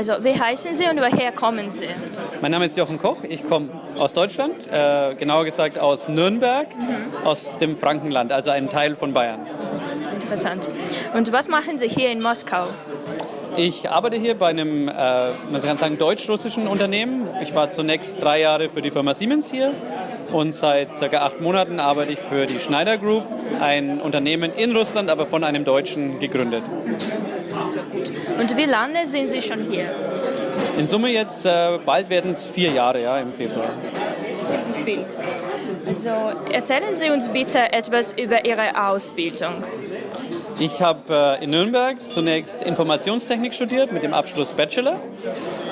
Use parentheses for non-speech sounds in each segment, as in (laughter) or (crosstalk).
Also, wie heißen Sie und woher kommen Sie? Mein Name ist Jochen Koch, ich komme aus Deutschland, äh, genauer gesagt aus Nürnberg, mhm. aus dem Frankenland, also einem Teil von Bayern. Interessant. Und was machen Sie hier in Moskau? Ich arbeite hier bei einem, äh, man kann sagen, deutsch-russischen Unternehmen. Ich war zunächst drei Jahre für die Firma Siemens hier und seit circa acht Monaten arbeite ich für die Schneider Group, ein Unternehmen in Russland, aber von einem Deutschen gegründet. Und wie lange sind Sie schon hier? In Summe jetzt, äh, bald werden es vier Jahre, ja, im Februar. Also erzählen Sie uns bitte etwas über Ihre Ausbildung. Ich habe äh, in Nürnberg zunächst Informationstechnik studiert mit dem Abschluss Bachelor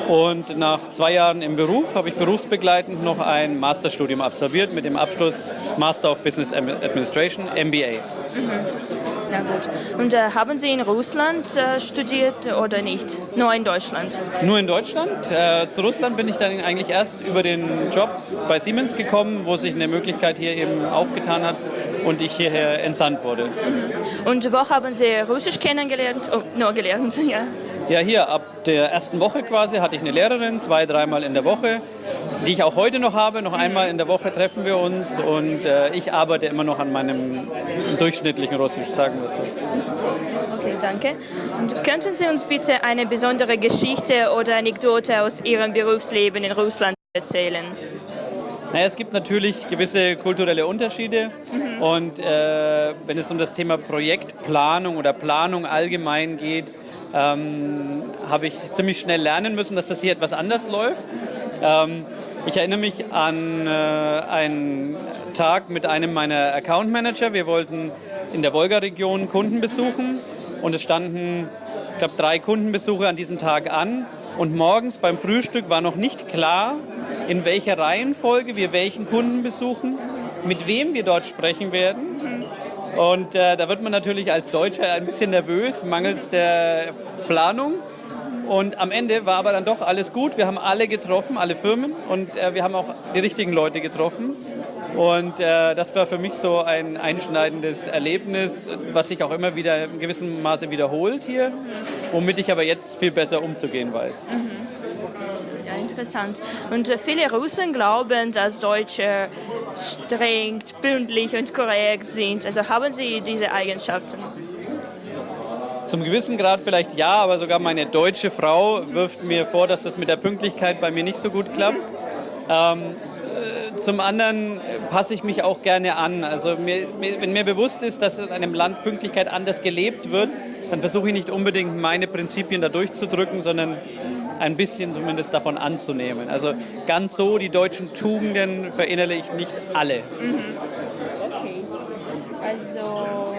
und nach zwei Jahren im Beruf habe ich berufsbegleitend noch ein Masterstudium absolviert mit dem Abschluss Master of Business Administration, MBA. Mhm. Na gut. Und äh, haben Sie in Russland äh, studiert oder nicht? Nur in Deutschland? Nur in Deutschland. Äh, zu Russland bin ich dann eigentlich erst über den Job bei Siemens gekommen, wo sich eine Möglichkeit hier eben aufgetan hat und ich hierher entsandt wurde. Und wo haben Sie Russisch kennengelernt? Oh, nur gelernt, (laughs) ja. Ja, hier ab der ersten Woche quasi hatte ich eine Lehrerin, zwei, dreimal in der Woche, die ich auch heute noch habe. Noch einmal in der Woche treffen wir uns und äh, ich arbeite immer noch an meinem durchschnittlichen Russisch, sagen wir so. Okay, danke. Und könnten Sie uns bitte eine besondere Geschichte oder Anekdote aus Ihrem Berufsleben in Russland erzählen? Naja, es gibt natürlich gewisse kulturelle Unterschiede mhm. und äh, wenn es um das Thema Projektplanung oder Planung allgemein geht, ähm, habe ich ziemlich schnell lernen müssen, dass das hier etwas anders läuft. Ähm, ich erinnere mich an äh, einen Tag mit einem meiner Account Manager. Wir wollten in der Wolga-Region Kunden besuchen und es standen, ich glaube, drei Kundenbesuche an diesem Tag an. Und morgens beim Frühstück war noch nicht klar, in welcher Reihenfolge wir welchen Kunden besuchen, mit wem wir dort sprechen werden. Und äh, da wird man natürlich als Deutscher ein bisschen nervös, mangels der Planung. Und am Ende war aber dann doch alles gut. Wir haben alle getroffen, alle Firmen und äh, wir haben auch die richtigen Leute getroffen. Und äh, das war für mich so ein einschneidendes Erlebnis, was sich auch immer wieder in gewissem Maße wiederholt hier, womit ich aber jetzt viel besser umzugehen weiß. Mhm. Ja, interessant. Und äh, viele Russen glauben, dass Deutsche streng, pünktlich und korrekt sind. Also haben Sie diese Eigenschaften? Zum gewissen Grad vielleicht ja, aber sogar meine deutsche Frau wirft mir vor, dass das mit der Pünktlichkeit bei mir nicht so gut klappt. Ähm, zum anderen passe ich mich auch gerne an. Also mir, wenn mir bewusst ist, dass in einem Land Pünktlichkeit anders gelebt wird, dann versuche ich nicht unbedingt meine Prinzipien da durchzudrücken, sondern ein bisschen zumindest davon anzunehmen. Also ganz so die deutschen Tugenden verinnerle ich nicht alle. Mhm. Okay. Also,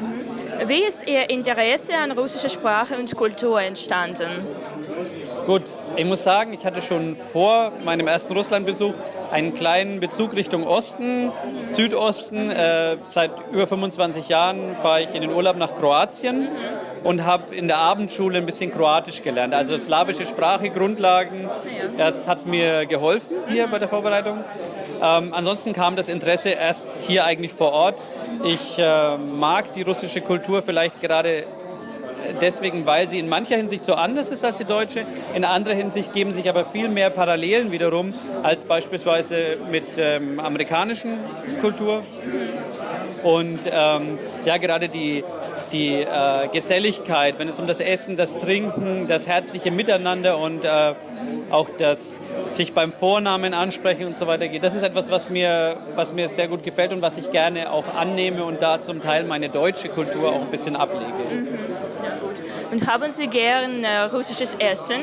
mhm. wie ist Ihr Interesse an russischer Sprache und Kultur entstanden? Gut, ich muss sagen, ich hatte schon vor meinem ersten Russlandbesuch einen kleinen Bezug Richtung Osten, Südosten. Äh, seit über 25 Jahren fahre ich in den Urlaub nach Kroatien und habe in der Abendschule ein bisschen Kroatisch gelernt. Also slawische Sprache, Grundlagen. Das hat mir geholfen hier bei der Vorbereitung. Ähm, ansonsten kam das Interesse erst hier eigentlich vor Ort. Ich äh, mag die russische Kultur vielleicht gerade deswegen, weil sie in mancher Hinsicht so anders ist als die deutsche. In anderer Hinsicht geben sich aber viel mehr Parallelen wiederum als beispielsweise mit ähm, amerikanischen Kultur. Und ähm, ja, gerade die, die äh, Geselligkeit, wenn es um das Essen, das Trinken, das herzliche Miteinander und äh, auch das sich beim Vornamen ansprechen und so weiter geht. Das ist etwas, was mir, was mir sehr gut gefällt und was ich gerne auch annehme und da zum Teil meine deutsche Kultur auch ein bisschen ablege. Und haben Sie gern äh, russisches Essen?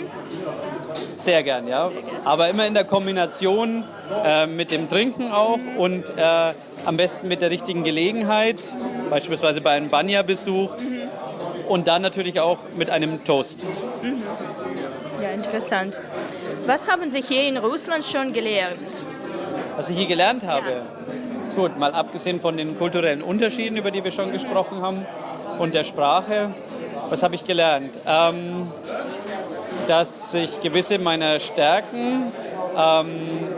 Sehr gern, ja. Aber immer in der Kombination äh, mit dem Trinken auch und äh, am besten mit der richtigen Gelegenheit, beispielsweise bei einem Banya-Besuch mhm. und dann natürlich auch mit einem Toast. Mhm. Ja, interessant. Was haben Sie hier in Russland schon gelernt? Was ich hier gelernt habe? Ja. Gut, mal abgesehen von den kulturellen Unterschieden, über die wir schon gesprochen haben, und der Sprache, was habe ich gelernt? Ähm, dass ich gewisse meiner Stärken ähm,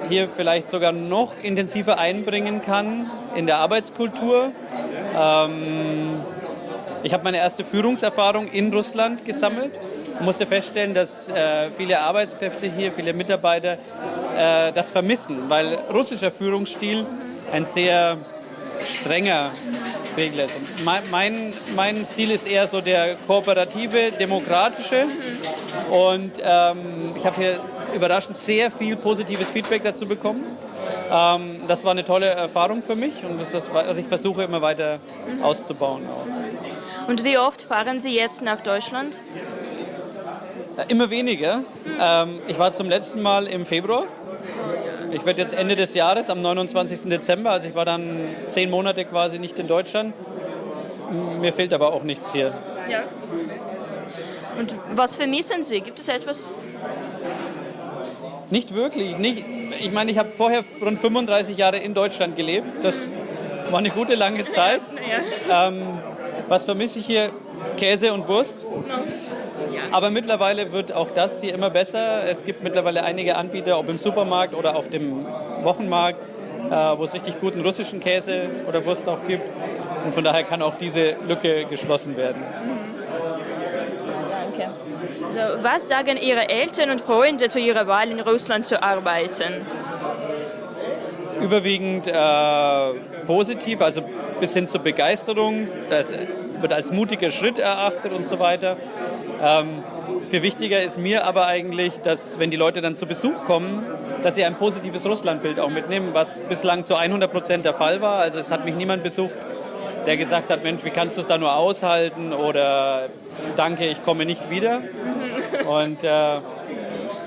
hier vielleicht sogar noch intensiver einbringen kann in der Arbeitskultur. Ähm, ich habe meine erste Führungserfahrung in Russland gesammelt musste feststellen, dass äh, viele Arbeitskräfte hier, viele Mitarbeiter äh, das vermissen, weil russischer Führungsstil ein sehr strenger Regel ist. Mein, mein, mein, Stil ist eher so der kooperative, demokratische und ähm, ich habe hier überraschend sehr viel positives Feedback dazu bekommen. Ähm, das war eine tolle Erfahrung für mich und das ist, was ich versuche immer weiter auszubauen. Auch. Und wie oft fahren Sie jetzt nach Deutschland? Immer weniger. Ähm, ich war zum letzten Mal im Februar. Ich werde jetzt Ende des Jahres, am 29. Dezember, also ich war dann zehn Monate quasi nicht in Deutschland. Mir fehlt aber auch nichts hier. Ja. Und was vermissen Sie? Gibt es etwas? Nicht wirklich. Nicht, ich meine, ich habe vorher rund 35 Jahre in Deutschland gelebt. Das war eine gute lange (laughs) Zeit. Ja. Ähm, was vermisse ich hier? Käse und Wurst. Aber mittlerweile wird auch das hier immer besser. Es gibt mittlerweile einige Anbieter, ob im Supermarkt oder auf dem Wochenmarkt, äh, wo es richtig guten russischen Käse oder Wurst auch gibt. Und von daher kann auch diese Lücke geschlossen werden. Danke. Also, was sagen Ihre Eltern und Freunde zu Ihrer Wahl in Russland zu arbeiten? Überwiegend äh, positiv, also bis hin zur Begeisterung. Das wird als mutiger Schritt erachtet und so weiter. Ähm, viel wichtiger ist mir aber eigentlich, dass wenn die Leute dann zu Besuch kommen, dass sie ein positives Russlandbild auch mitnehmen, was bislang zu 100 Prozent der Fall war. Also es hat mich niemand besucht, der gesagt hat, Mensch, wie kannst du es da nur aushalten oder danke, ich komme nicht wieder. Und äh,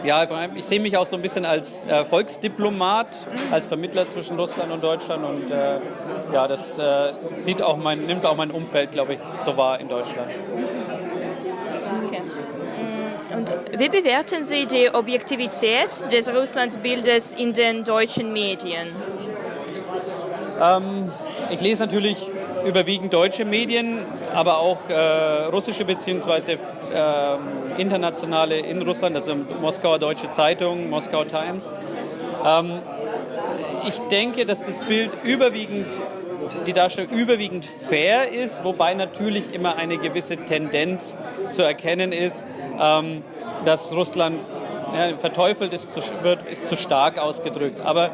ja, ich sehe mich auch so ein bisschen als äh, Volksdiplomat, als Vermittler zwischen Russland und Deutschland und äh, ja, das äh, sieht auch mein, nimmt auch mein Umfeld, glaube ich, so wahr in Deutschland. Okay. Und wie bewerten Sie die Objektivität des Russlandsbildes in den deutschen Medien? Ähm, ich lese natürlich überwiegend deutsche Medien, aber auch äh, russische bzw. Äh, internationale in Russland, also Moskauer Deutsche Zeitung, Moskau Times. Ähm, ich denke, dass das Bild überwiegend, die Darstellung überwiegend fair ist, wobei natürlich immer eine gewisse Tendenz zu erkennen ist, ähm, dass Russland ja, verteufelt ist zu, wird, ist zu stark ausgedrückt. Aber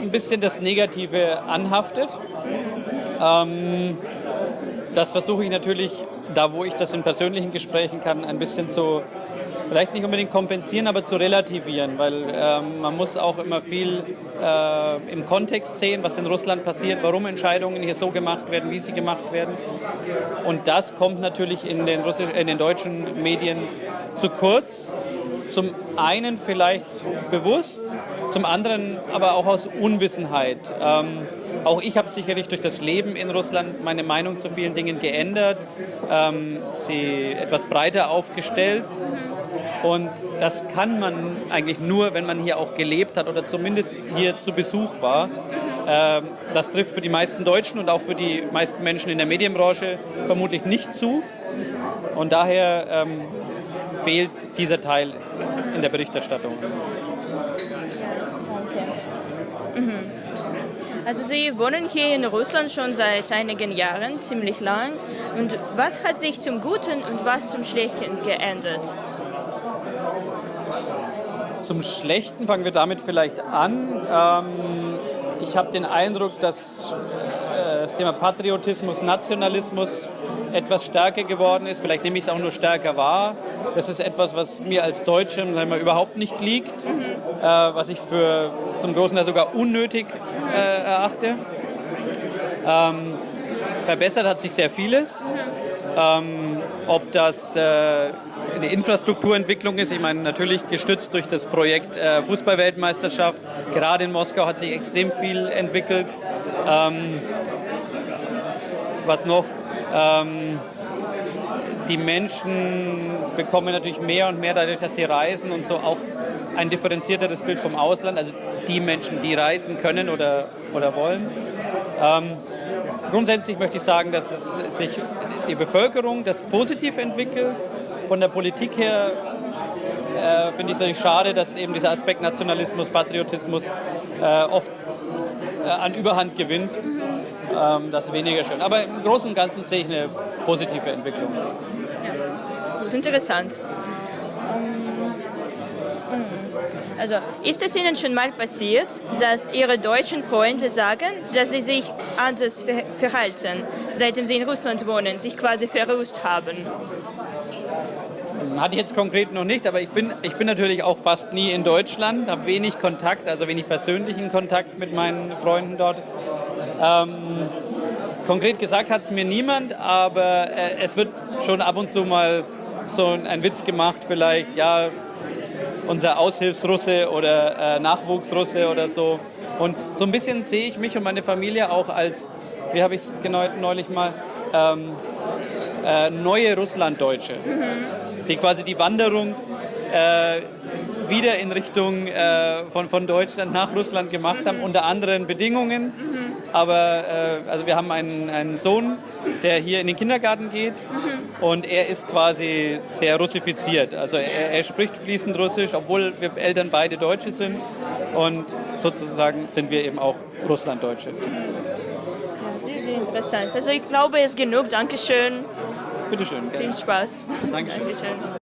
ein bisschen das Negative anhaftet. Ähm, das versuche ich natürlich, da wo ich das in persönlichen Gesprächen kann, ein bisschen zu, vielleicht nicht unbedingt kompensieren, aber zu relativieren, weil ähm, man muss auch immer viel äh, im Kontext sehen, was in Russland passiert, warum Entscheidungen hier so gemacht werden, wie sie gemacht werden. Und das kommt natürlich in den, Russisch, in den deutschen Medien zu kurz. Zum einen vielleicht bewusst, zum anderen aber auch aus Unwissenheit. Ähm, auch ich habe sicherlich durch das Leben in Russland meine Meinung zu vielen Dingen geändert, ähm, sie etwas breiter aufgestellt. Und das kann man eigentlich nur, wenn man hier auch gelebt hat oder zumindest hier zu Besuch war. Ähm, das trifft für die meisten Deutschen und auch für die meisten Menschen in der Medienbranche vermutlich nicht zu. Und daher ähm, fehlt dieser Teil in der Berichterstattung. Also Sie wohnen hier in Russland schon seit einigen Jahren, ziemlich lang. Und was hat sich zum Guten und was zum Schlechten geändert? Zum Schlechten fangen wir damit vielleicht an. Ähm, ich habe den Eindruck, dass äh, das Thema Patriotismus, Nationalismus etwas stärker geworden ist. Vielleicht nehme ich es auch nur stärker wahr. Das ist etwas, was mir als Deutschem überhaupt nicht liegt, äh, was ich für zum großen Teil sogar unnötig äh, erachte. Ähm, verbessert hat sich sehr vieles. Ähm, ob das äh, eine Infrastrukturentwicklung ist, ich meine natürlich gestützt durch das Projekt äh, Fußballweltmeisterschaft. Gerade in Moskau hat sich extrem viel entwickelt. Ähm, was noch? Ähm, die Menschen bekommen natürlich mehr und mehr dadurch, dass sie reisen und so auch ein differenzierteres Bild vom Ausland, also die Menschen, die reisen können oder, oder wollen. Ähm, grundsätzlich möchte ich sagen, dass es sich die Bevölkerung das positiv entwickelt. Von der Politik her äh, finde ich es natürlich schade, dass eben dieser Aspekt Nationalismus, Patriotismus äh, oft äh, an Überhand gewinnt. Ähm, das ist weniger schön. Aber im Großen und Ganzen sehe ich eine positive Entwicklung. Gut, interessant. Also ist es Ihnen schon mal passiert, dass Ihre deutschen Freunde sagen, dass sie sich anders ver verhalten, seitdem sie in Russland wohnen, sich quasi verrußt haben? Hatte ich jetzt konkret noch nicht, aber ich bin, ich bin natürlich auch fast nie in Deutschland, habe wenig Kontakt, also wenig persönlichen Kontakt mit meinen Freunden dort. Ähm, konkret gesagt hat es mir niemand, aber äh, es wird schon ab und zu mal so ein Witz gemacht, vielleicht, ja, unser Aushilfsrusse oder äh, Nachwuchsrusse oder so. Und so ein bisschen sehe ich mich und meine Familie auch als, wie habe ich es neulich mal, ähm, äh, neue Russlanddeutsche, mhm. die quasi die Wanderung äh, wieder in Richtung äh, von, von Deutschland nach Russland gemacht haben, unter anderen Bedingungen. Mhm. Aber äh, also wir haben einen, einen Sohn, der hier in den Kindergarten geht mhm. und er ist quasi sehr russifiziert. Also er, er, spricht fließend Russisch, obwohl wir Eltern beide Deutsche sind. Und sozusagen sind wir eben auch Russlanddeutsche. Sehr, sehr interessant. Also ich glaube, es ist genug. Dankeschön. Bitteschön. Viel Spaß. Dankeschön. Dankeschön.